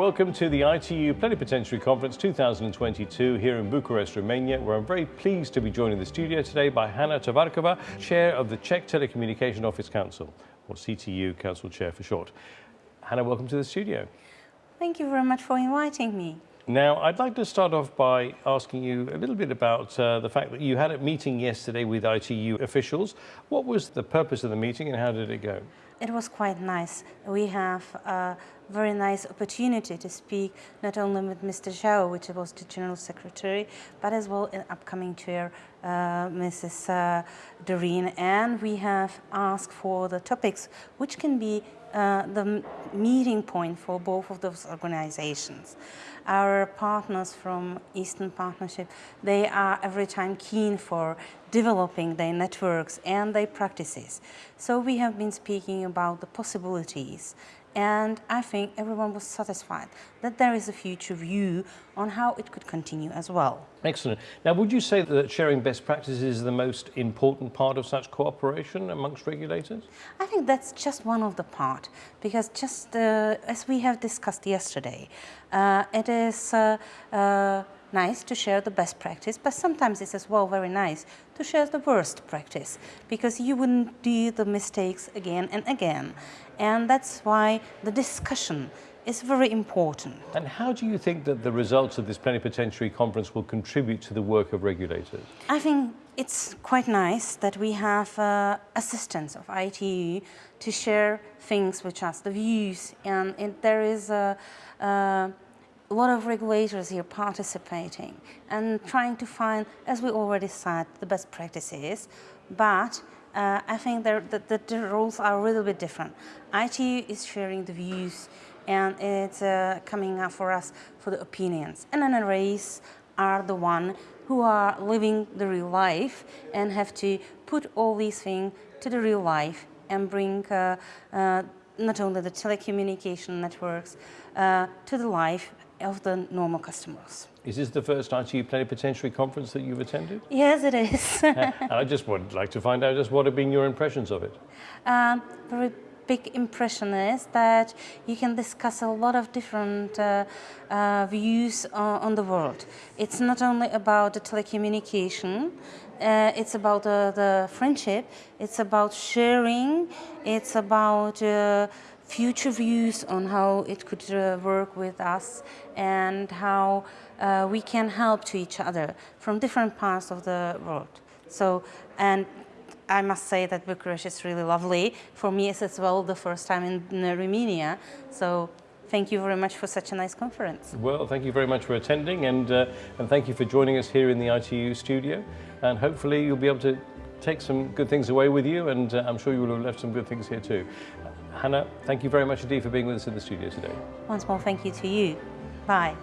Welcome to the ITU Plenipotentiary Conference 2022 here in Bucharest, Romania, where I'm very pleased to be joined in the studio today by Hana Tovarkova, Chair of the Czech Telecommunication Office Council, or CTU Council Chair for short. Hana, welcome to the studio. Thank you very much for inviting me. Now, I'd like to start off by asking you a little bit about uh, the fact that you had a meeting yesterday with ITU officials. What was the purpose of the meeting and how did it go? It was quite nice. We have a very nice opportunity to speak not only with Mr. Zhao, which was the General Secretary, but as well in upcoming chair, uh, Mrs. Uh, Doreen. And we have asked for the topics which can be uh, the meeting point for both of those organizations. Our partners from Eastern Partnership, they are every time keen for developing their networks and their practices. So we have been speaking about the possibilities and I think everyone was satisfied that there is a future view on how it could continue as well. Excellent. Now, would you say that sharing best practices is the most important part of such cooperation amongst regulators? I think that's just one of the part, because just uh, as we have discussed yesterday, uh, it is uh, uh nice to share the best practice, but sometimes it's as well very nice to share the worst practice because you wouldn't do the mistakes again and again. And that's why the discussion is very important. And how do you think that the results of this plenipotentiary conference will contribute to the work of regulators? I think it's quite nice that we have uh, assistance of ITU to share things with us, the views, and it, there is a, a a lot of regulators here participating and trying to find, as we already said, the best practices, but uh, I think that the, the, rules are a little bit different. ITU is sharing the views and it's uh, coming up for us for the opinions. And NRAs are the one who are living the real life and have to put all these things to the real life and bring uh, uh not only the telecommunication networks uh, to the life of the normal customers. Is this the first ITU Plenipotentiary Conference that you've attended? Yes, it is. I just would like to find out just what have been your impressions of it? Um, very big impression is that you can discuss a lot of different uh, uh, views on, on, the world. It's not only about the telecommunication, uh, it's about the friendship, it's about sharing, it's about uh, future views on how it could uh, work with us and how uh, we can help to each other from different parts of the world. So, and I must say that Bucharest is really lovely. For me, it's as well the first time in, in Romania. So thank you very much for such a nice conference. Well, thank you very much for attending and, uh, and thank you for joining us here in the ITU studio. And hopefully you'll be able to take some good things away with you and uh, I'm sure you will have left some good things here too. Hana, thank you very much indeed for being with us in the studio today. Once more, thank you to you. Bye.